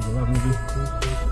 Love wala mo.